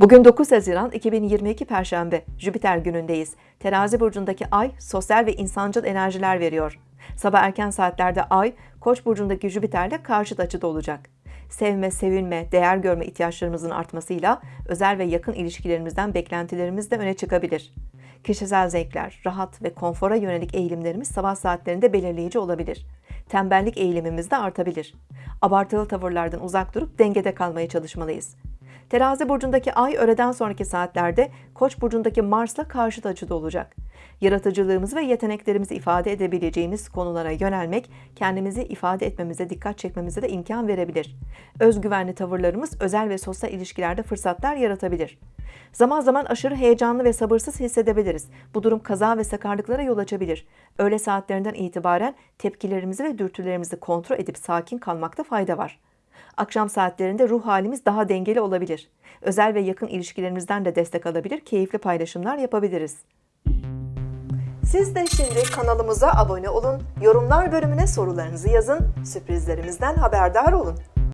Bugün 9 Haziran 2022 Perşembe, Jüpiter günündeyiz. Terazi burcundaki ay sosyal ve insancıl enerjiler veriyor. Sabah erken saatlerde ay, Koç burcundaki Jüpiter'le karşıt açıda olacak. Sevme, sevilme, değer görme ihtiyaçlarımızın artmasıyla özel ve yakın ilişkilerimizden beklentilerimiz de öne çıkabilir. Kişisel zevkler, rahat ve konfora yönelik eğilimlerimiz sabah saatlerinde belirleyici olabilir. Tembellik eğilimimiz de artabilir. Abartılı tavırlardan uzak durup dengede kalmaya çalışmalıyız. Terazi burcundaki ay öğleden sonraki saatlerde Koç burcundaki Mars'la karşıt açıda olacak. Yaratıcılığımızı ve yeteneklerimizi ifade edebileceğimiz konulara yönelmek, kendimizi ifade etmemize dikkat çekmemize de imkan verebilir. Özgüvenli tavırlarımız özel ve sosyal ilişkilerde fırsatlar yaratabilir. Zaman zaman aşırı heyecanlı ve sabırsız hissedebiliriz. Bu durum kaza ve sakarlıklara yol açabilir. Öğle saatlerinden itibaren tepkilerimizi ve dürtülerimizi kontrol edip sakin kalmakta fayda var. Akşam saatlerinde ruh halimiz daha dengeli olabilir. Özel ve yakın ilişkilerimizden de destek alabilir, keyifli paylaşımlar yapabiliriz. Siz de şimdi kanalımıza abone olun, yorumlar bölümüne sorularınızı yazın, sürprizlerimizden haberdar olun.